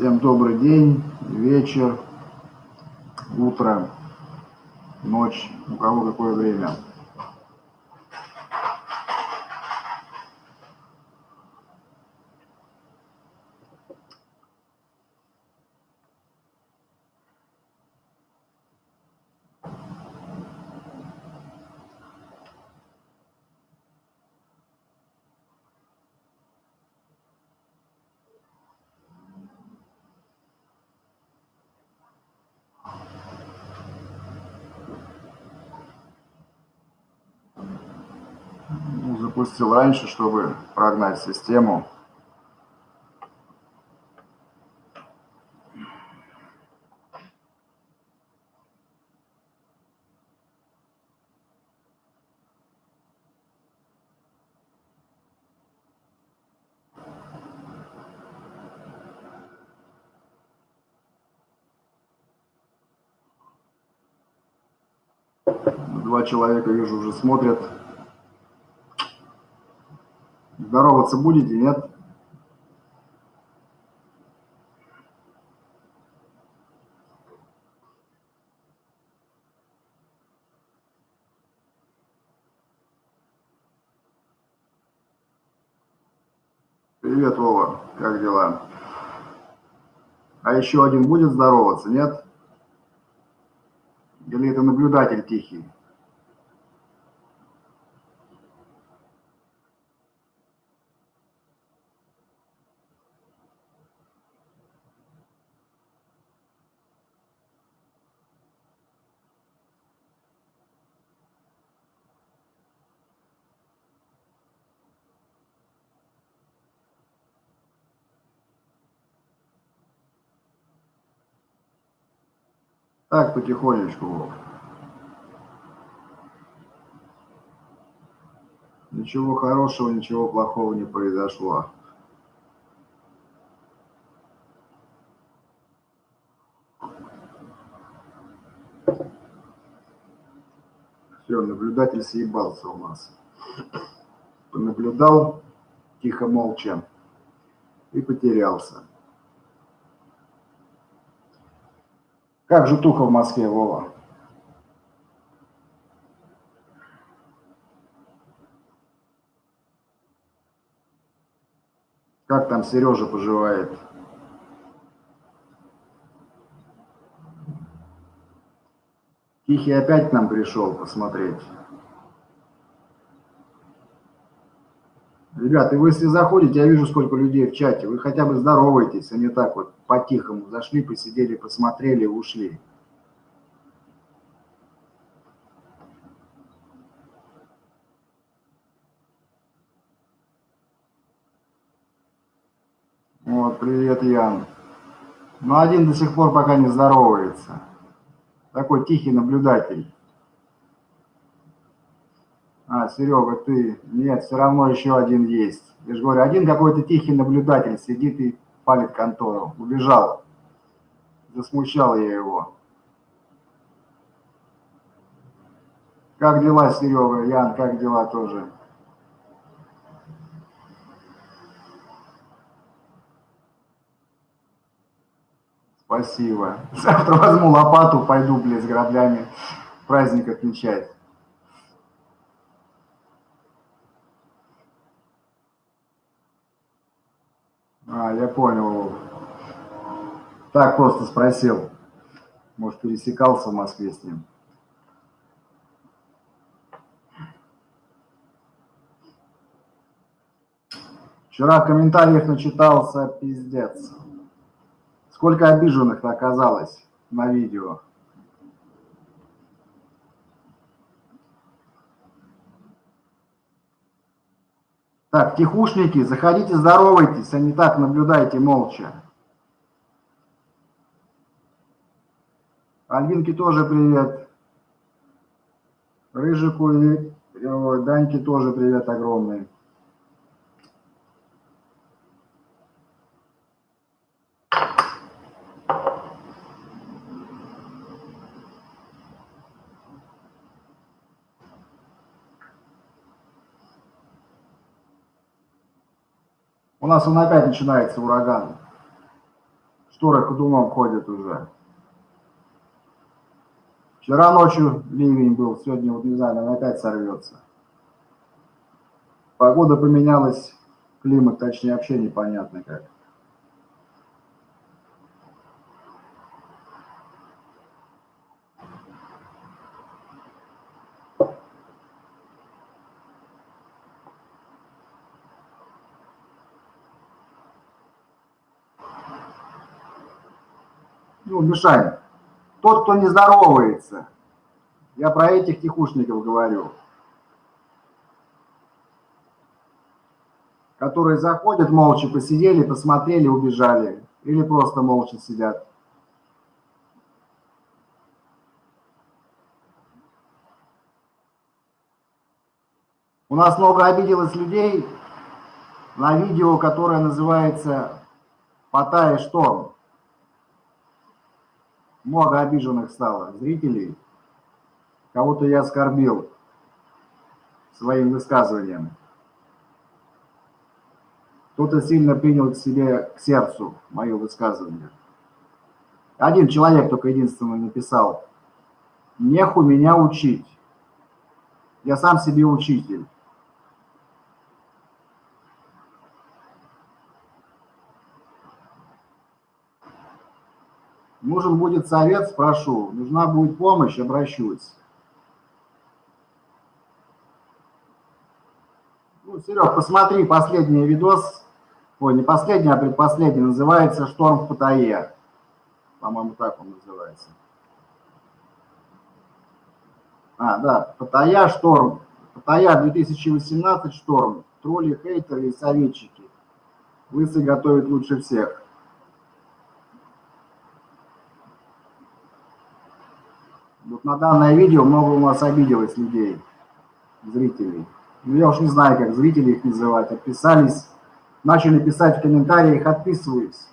Всем добрый день, вечер, утро, ночь, у кого какое время. Ну, запустил раньше, чтобы прогнать систему. Два человека, вижу, уже смотрят. Здороваться будете, нет? Привет, Вова, как дела? А еще один будет здороваться, нет? Или это наблюдатель тихий? Так, потихонечку. Ничего хорошего, ничего плохого не произошло. Все, наблюдатель съебался у нас. Понаблюдал тихо, молча и потерялся. Как же туха в Москве, Вова? Как там Сережа поживает? Тихий опять к нам пришел посмотреть. Ребята, вы если заходите, я вижу, сколько людей в чате, вы хотя бы здороваетесь, а не так вот по-тихому зашли, посидели, посмотрели, ушли. Вот, привет, Ян. Но один до сих пор пока не здоровается. Такой тихий наблюдатель. А, Серега, ты... Нет, все равно еще один есть. Я же говорю, один какой-то тихий наблюдатель сидит и палит контору. Убежал. Засмущал я его. Как дела, Серега? Ян, как дела тоже? Спасибо. Завтра возьму лопату, пойду, блядь, с граблями праздник отмечать. А, я понял. Так просто спросил. Может, пересекался в Москве с ним. Вчера в комментариях начитался пиздец. Сколько обиженных оказалось на видео. Так, тихушники, заходите, здоровайтесь, а не так наблюдайте молча. Альбинке тоже привет. Рыжику и Даньке тоже привет огромный. Нас он опять начинается ураган. шторы ходуном ходят уже. Вчера ночью ливень был, сегодня вот не знаю, наверное, опять сорвется. Погода поменялась, климат, точнее, вообще непонятно как. Ну, мешаем. Тот, кто не здоровается, я про этих тихушников говорю, которые заходят, молча посидели, посмотрели, убежали. Или просто молча сидят. У нас много обиделось людей на видео, которое называется «Пота и шторм» много обиженных стало зрителей. Кого-то я оскорбил своим высказыванием. Кто-то сильно принял к себе, к сердцу мое высказывание. Один человек только единственный написал, неху меня учить. Я сам себе учитель. Нужен будет совет, спрошу. Нужна будет помощь, обращусь. Ну, Серег, посмотри последний видос. Ой, не последний, а предпоследний. Называется «Шторм в Паттайе». По-моему, так он называется. А, да, Паттайя, шторм. Паттайя 2018, шторм. Тролли, хейтеры и советчики. Лысый готовит лучше всех. На данное видео много у нас обиделось людей, зрителей. Ну, я уж не знаю, как зрители их называть. Отписались, начали писать в комментариях, отписываюсь.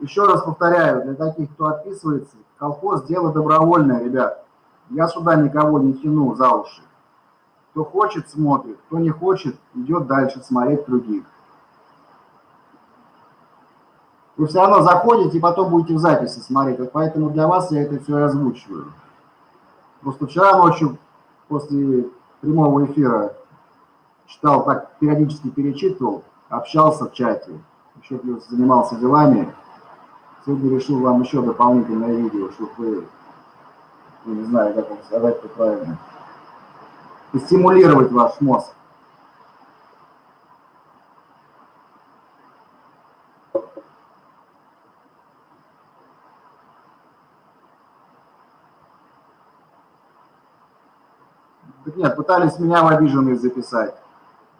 Еще раз повторяю, для таких, кто отписывается, колхоз – дело добровольное, ребят. Я сюда никого не тяну за уши. Кто хочет, смотрит, кто не хочет, идет дальше смотреть других. Вы все равно заходите и потом будете в записи смотреть. Поэтому для вас я это все озвучиваю. Просто вчера ночью после прямого эфира читал, так периодически перечитывал, общался в чате, еще плюс занимался делами. Сегодня решил вам еще дополнительное видео, чтобы вы, ну, не знаю, как вам сказать это правильно, стимулировать ваш мозг. Так нет, пытались меня в обиженные записать.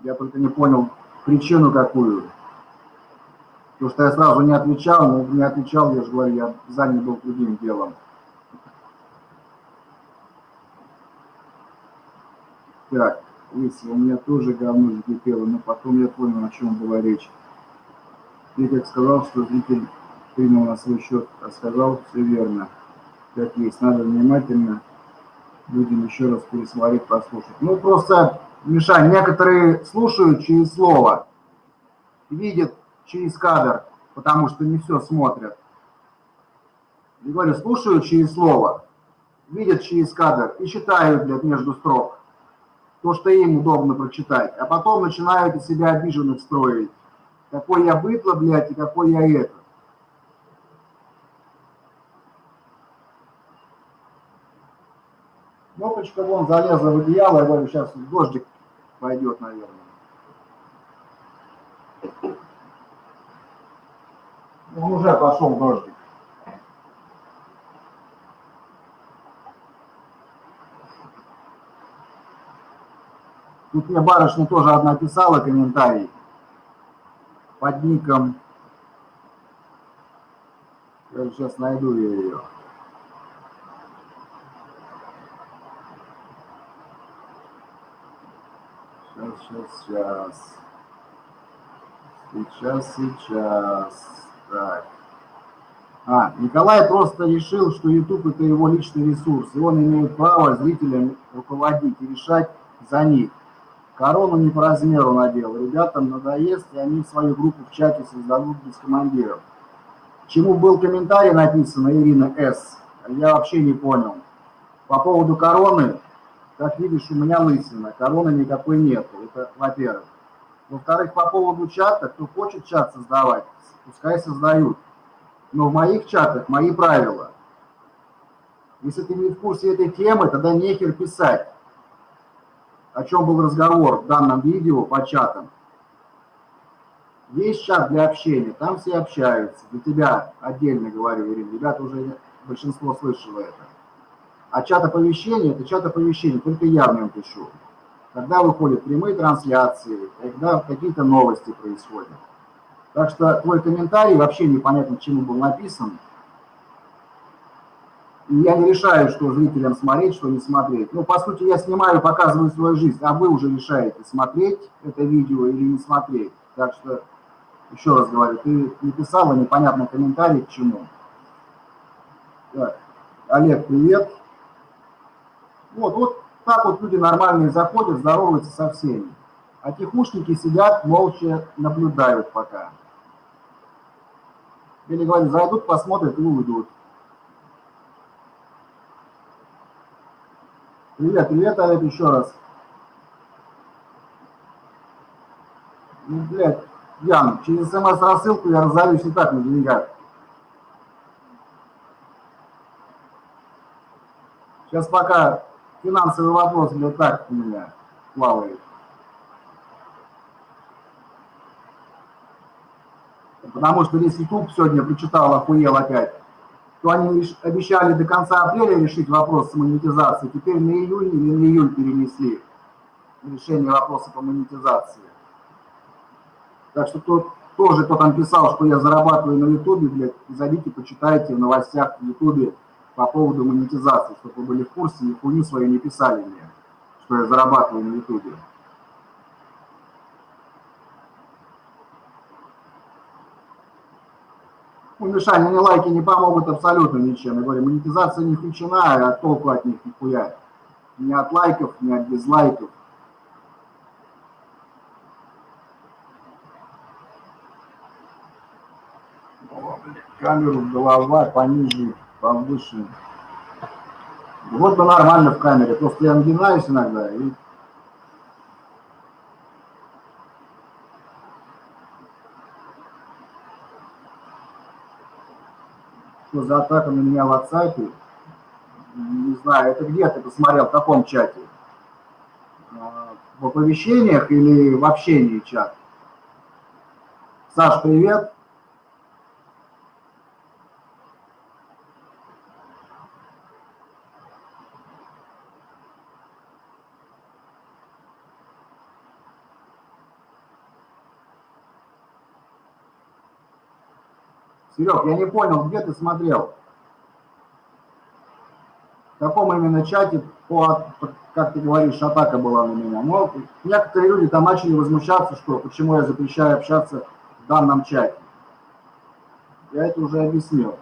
Я только не понял причину какую. Потому что я сразу не отвечал, но не отвечал, я же говорю, я занят был другим делом. Так, если у меня тоже говно закипело, но потом я понял, о чем была речь. Ты как сказал, что зритель принял на свой счет, а сказал все верно. Как есть, надо внимательно людям еще раз пересмотреть, послушать. Ну, просто, Миша, некоторые слушают через слово, видят через кадр, потому что не все смотрят. Я говорю, слушают через слово, видят через кадр и читают, блядь, между строк. То, что им удобно прочитать. А потом начинают из себя обиженных строить. Какой я бытло, блядь, и какой я это. Кнопочка вон залезла в одеяло, говорю, сейчас дождик пойдет, наверное. Он уже пошел дождик. Тут мне барышня тоже одна писала комментарий под ником. Я сейчас найду я ее. Сейчас, сейчас. Сейчас. Так. А, Николай просто решил, что YouTube это его личный ресурс, и он имеет право зрителям руководить и решать за них. Корону не по размеру надел. Ребятам надоест, и они свою группу в чате создадут без командиров. чему был комментарий написан Ирина С. Я вообще не понял. По поводу короны, как видишь, у меня лысина, короны никакой нет. Это во-первых. Во-вторых, по поводу чата, кто хочет чат создавать, пускай создают. Но в моих чатах мои правила. Если ты не в курсе этой темы, тогда нехер писать. О чем был разговор в данном видео по чатам. Есть чат для общения, там все общаются. Для тебя отдельно говорю, Ирина, ребята уже большинство слышало это. А чат оповещения – это чат оповещения, только я в нем пишу. Когда выходят прямые трансляции, когда какие-то новости происходят. Так что твой комментарий вообще непонятно, чему был написан. И я не решаю, что зрителям смотреть, что не смотреть. Ну, по сути, я снимаю, показываю свою жизнь, а вы уже решаете, смотреть это видео или не смотреть. Так что, еще раз говорю, ты написала непонятный комментарий к чему. Так. Олег, привет. Вот, вот так вот люди нормальные заходят, здороваются со всеми. А тихушники сидят, молча наблюдают пока. Или говорю, зайдут, посмотрят и уйдут. Привет, привет, Олег, еще раз. Ну, блядь, Ян, через смс-рассылку я разорюсь и так на деньгах. Сейчас пока финансовый вопрос для так у меня плавает. Потому что весь YouTube сегодня прочитал, охуел опять, то они обещали до конца апреля решить вопрос с монетизацией, теперь на июнь или на июль перенесли решение вопроса по монетизации. Так что тот, тоже кто там писал, что я зарабатываю на Ютубе, блядь, зайдите, почитайте в новостях в Ютубе по поводу монетизации, чтобы вы были в курсе и хуйню свою не писали мне, что я зарабатываю на Ютубе. Ну, Мишань, мне лайки не помогут абсолютно ничем. Я говорю, монетизация не включена, а толку от них нихуя. Ни от лайков, ни от дизлайков. Камеру голова пониже повыше. Вот бы нормально в камере, просто я нагинаюсь иногда и... Что за атака на меня в WhatsApp? Не знаю, это где ты посмотрел, в каком чате? А, в оповещениях или в общении чат? Саш, привет. Серег, я не понял, где ты смотрел? В каком именно чате, по, как ты говоришь, атака была на меня? Но некоторые люди там начали возмущаться, что почему я запрещаю общаться в данном чате. Я это уже объяснил,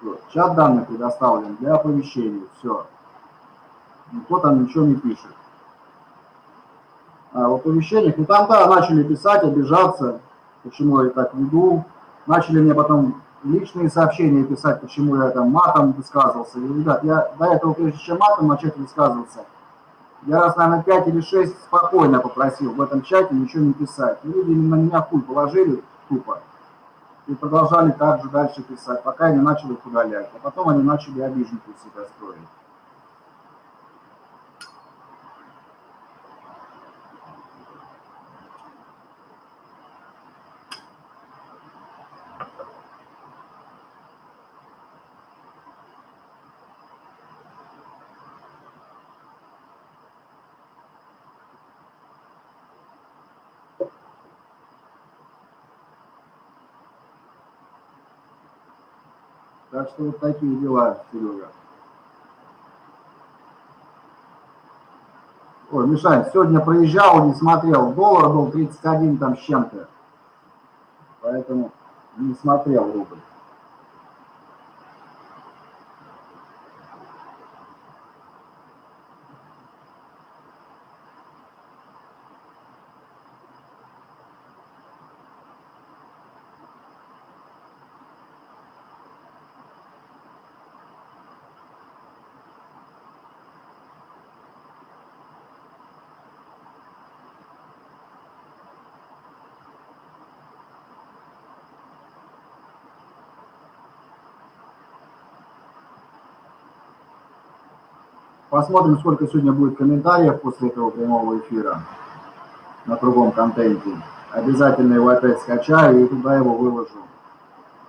что чат данных предоставлен для оповещений, все. Никто там ничего не пишет. А в оповещениях, ну там, да, начали писать, обижаться, почему я так веду. Начали мне потом личные сообщения писать, почему я там матом высказывался. И, ребят, я до этого, прежде чем матом начать высказываться, я раз, наверное, 5 или 6 спокойно попросил в этом чате ничего не писать. И люди на меня хуй положили тупо и продолжали так же дальше писать, пока я не начал их удалять. А потом они начали обиженку себя строить. Так что вот такие дела, Серега. Ой, Мишань, сегодня проезжал, не смотрел. Доллар был 31 там с чем-то. Поэтому не смотрел рубль. Посмотрим, сколько сегодня будет комментариев после этого прямого эфира на другом контенте. Обязательно его опять скачаю и туда его выложу.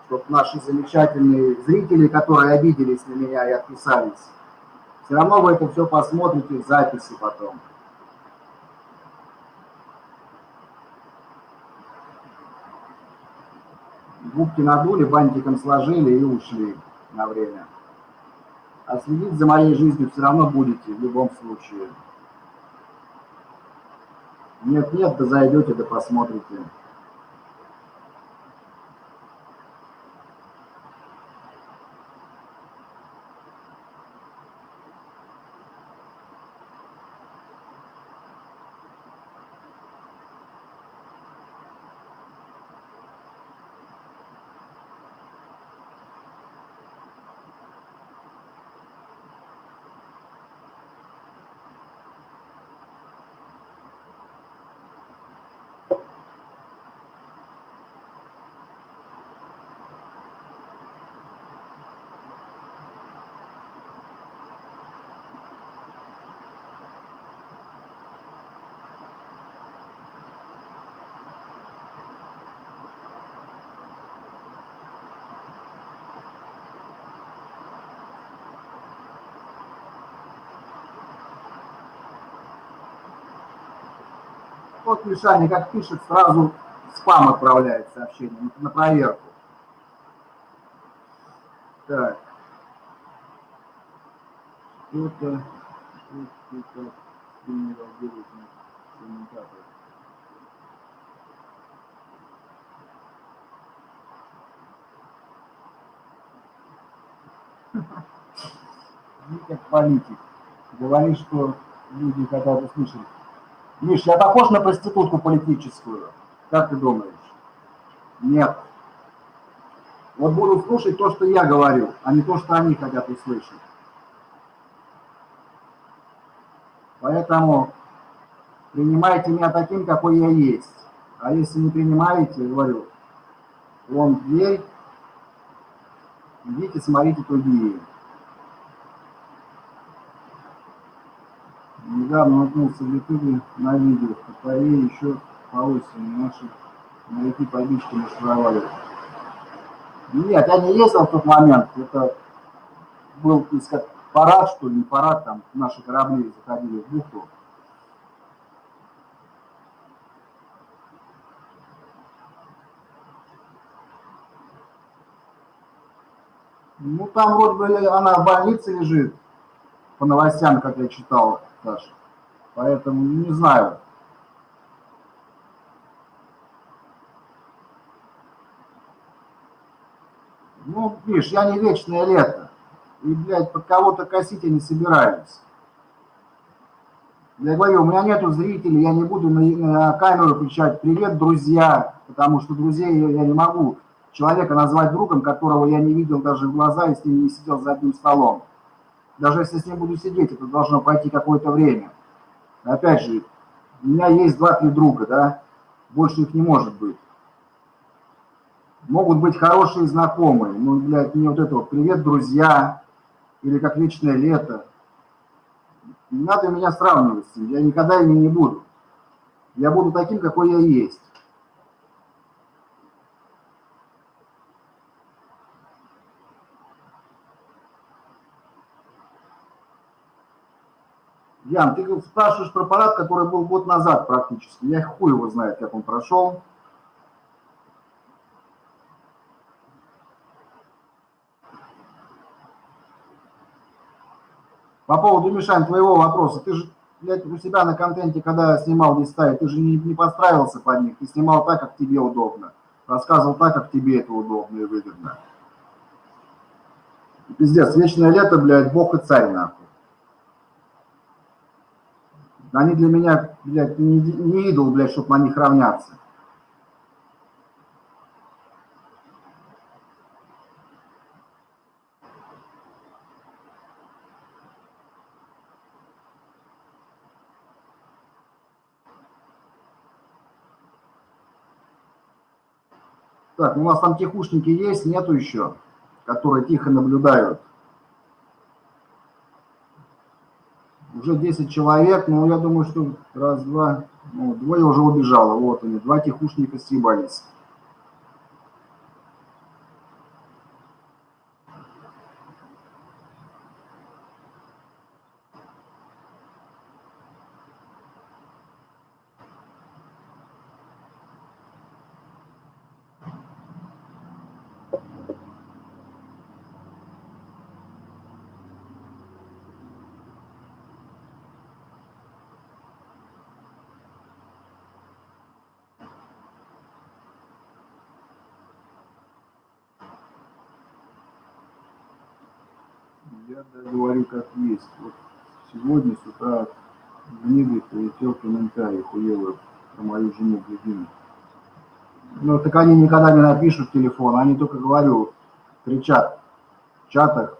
Чтобы наши замечательные зрители, которые обиделись на меня и отписались, все равно вы это все посмотрите в записи потом. Губки надули, бантиком сложили и ушли на время. А следить за моей жизнью все равно будете в любом случае. Нет-нет, да зайдете, да посмотрите. Вот Мишаня как пишет, сразу спам отправляет сообщение на проверку. Так. Что-то, что-то. Ты как политик. Говоришь, что люди хотят услышать Миш, я похож на проститутку политическую? Как ты думаешь? Нет. Вот буду слушать то, что я говорю, а не то, что они хотят услышать. Поэтому принимайте меня таким, какой я есть. А если не принимаете, говорю, вон дверь, идите смотрите другие. Недавно наткнулся в ютубе на видео, в КПЕ еще по осени наши моряки по бичке маршировали. Нет, я не ездил в тот момент, это был как парад, что ли, не парад, там наши корабли заходили в бухту. Ну, там вроде бы она в больнице лежит, по новостям, как я читал, Саша. Поэтому не знаю. Ну, видишь, я не вечное лето. И, блядь, под кого-то косить я не собираюсь. Я говорю, у меня нету зрителей, я не буду на, камеру кричать «Привет, друзья!», потому что друзей я не могу человека назвать другом, которого я не видел даже в глаза и не сидел за одним столом. Даже если с ним буду сидеть, это должно пойти какое-то время. Опять же, у меня есть два-три друга, да, больше их не может быть. Могут быть хорошие знакомые, ну, блядь, мне вот это вот «Привет, друзья!» или как «Вечное лето». Не надо меня сравнивать с ним, я никогда ими не буду. Я буду таким, какой я есть. Ян, ты спрашиваешь про парад, который был год назад практически. Я хуй его знает, как он прошел. По поводу, Мишань, твоего вопроса. Ты же, блядь, у себя на контенте, когда снимал листай, ты же не, не подстраивался под них. Ты снимал так, как тебе удобно. Рассказывал так, как тебе это удобно и выгодно. Пиздец, вечное лето, блядь, бог и царь, нахуй. Они для меня, блядь, не, не идол, блядь, чтобы на них равняться. Так, у нас там тихушники есть, нету еще, которые тихо наблюдают. Уже 10 человек, но я думаю, что раз, два, ну, двое уже убежало. Вот они, два тихушника съебались. Я говорю как есть. Вот сегодня с утра в небе прилетел комментарий хуевый про мою жену любимую. Ну, так они никогда не напишут телефон, они только, говорю, кричат в чатах,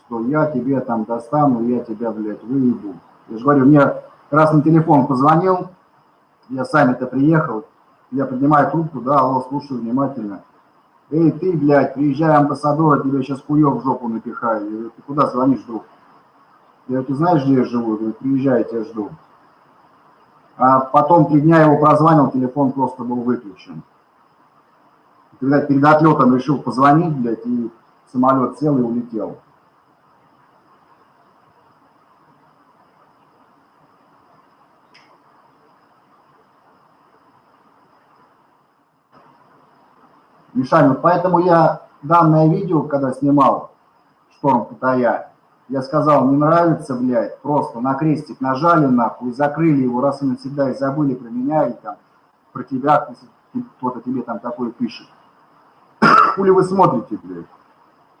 что я тебе там достану, я тебя, блядь, выебу. Я же говорю, мне красный телефон позвонил, я сами-то приехал, я поднимаю трубку, да, алло, слушаю внимательно. Эй, ты, блядь, приезжай, амбассадор, тебе сейчас хуёв в жопу напихаю. Я говорю, ты куда звонишь, друг? Я говорю, ты знаешь, где я живу? Я говорю, приезжай, я тебя жду. А потом три дня его прозвонил, телефон просто был выключен. Когда перед отлетом решил позвонить, блядь, и самолет сел и улетел. Мишань, поэтому я данное видео, когда снимал «Шторм Паттайя», я сказал, не нравится, блядь, просто на крестик нажали нахуй, закрыли его раз и навсегда, и забыли про меня, и там про тебя, кто-то тебе там такое пишет. Хули вы смотрите, блядь?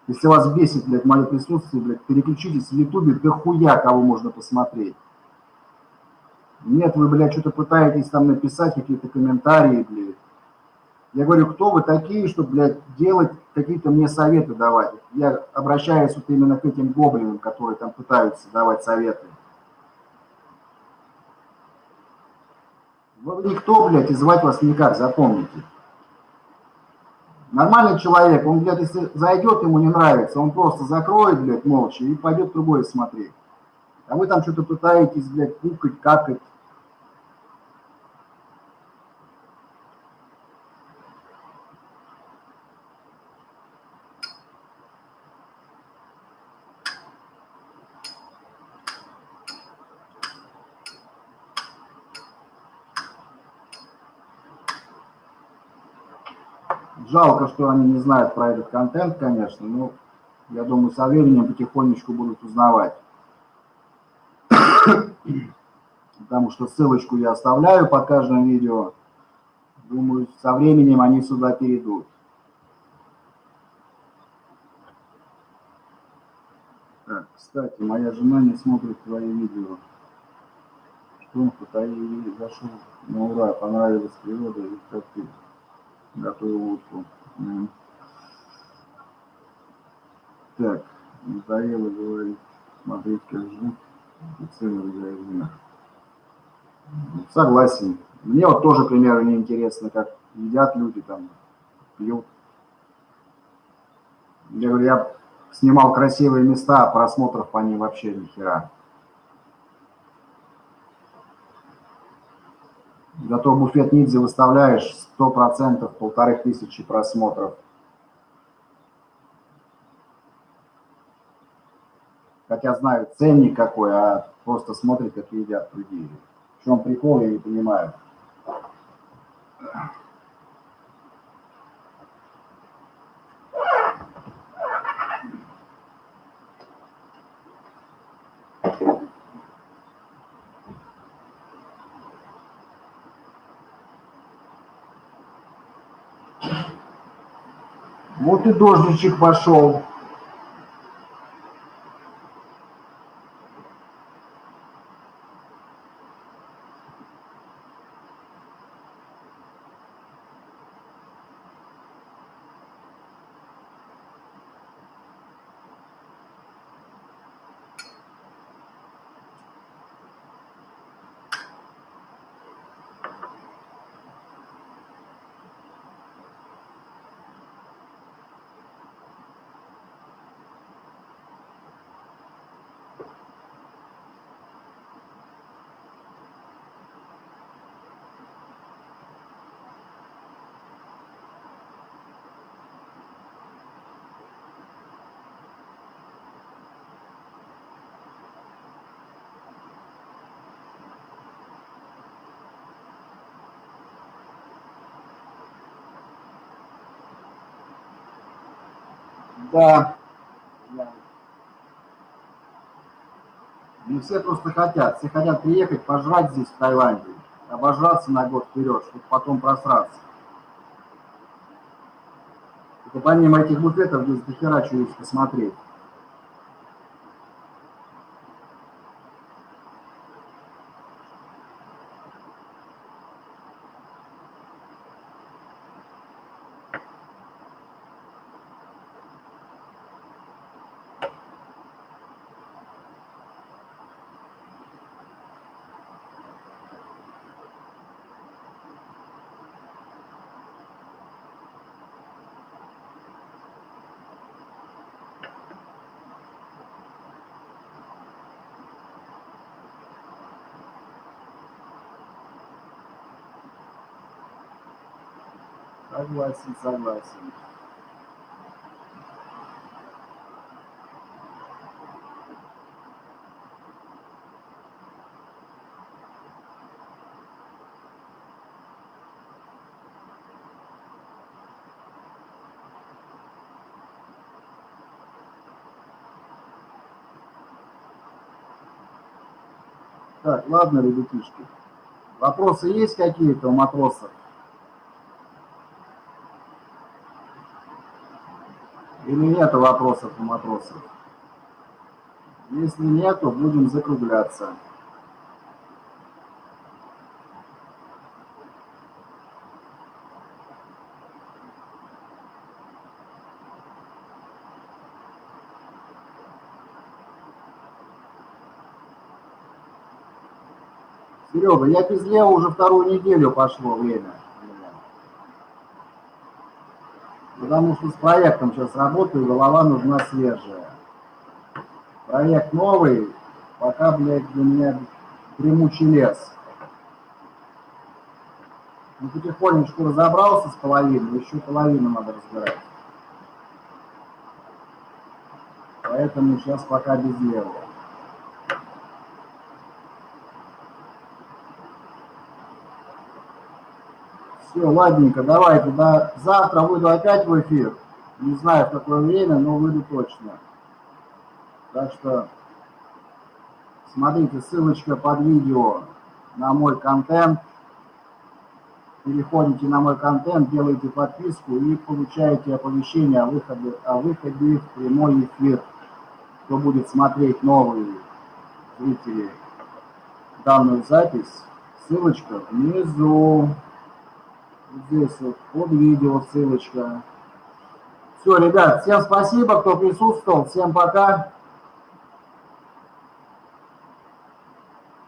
Если вас бесит, блядь, мое присутствие, блядь, переключитесь в Ютубе, да хуя кого можно посмотреть. Нет, вы, блядь, что-то пытаетесь там написать, какие-то комментарии, блядь. Я говорю, кто вы такие, чтобы, блядь, делать какие-то мне советы давать? Я обращаюсь вот именно к этим гоблинам, которые там пытаются давать советы. Вы никто, блядь, и звать вас никак, запомните. Нормальный человек, он, блядь, если зайдет, ему не нравится, он просто закроет, блядь, молча и пойдет другое смотреть. А вы там что-то пытаетесь, блядь, кукать, какать. Жалко, что они не знают про этот контент, конечно, но я думаю, со временем потихонечку будут узнавать. Потому что ссылочку я оставляю под каждым видео. Думаю, со временем они сюда перейдут. Так, кстати, моя жена не смотрит твои видео. Что он зашел на ура, понравилась природа и как ты готовил утку. Так, надоело говорить, смотреть, как ждут и цены в магазинах. Согласен. Мне вот тоже, к примеру, не интересно, как едят люди там, пьют. Я говорю, я снимал красивые места, а просмотров по ним вообще ни хера. Зато буфет Нидзе выставляешь 100%, полторы тысячи просмотров. Хотя знаю ценник какой, а просто смотрит, как едят другие. В чем прикол, я не понимаю. Вот и дождичек пошел. Да. Не все просто хотят. Все хотят приехать, пожрать здесь, в Таиланде. Обожраться на год вперед, чтобы потом просраться. И помимо этих буфетов здесь дохера чего есть посмотреть. Согласен, согласен. Так, ладно, ребятишки. Вопросы есть какие-то у матросов? Или нет вопросов у матросов? Если нет, то будем закругляться. Серега, я без Лео уже вторую неделю пошло время. Потому что с проектом сейчас работаю, голова нужна свежая. Проект новый, пока, блядь, для меня дремучий лес. Ну, потихонечку разобрался с половиной, еще половину надо разбирать. Поэтому сейчас пока без левого. Все, ладненько, давайте, да, завтра выйду опять в эфир. Не знаю, в какое время, но выйду точно. Так что смотрите, ссылочка под видео на мой контент. Переходите на мой контент, делаете подписку и получаете оповещение о выходе, о выходе в прямой эфир. Кто будет смотреть новые зрители данную запись, ссылочка внизу. Здесь вот под видео ссылочка. Все, ребят, всем спасибо, кто присутствовал. Всем пока.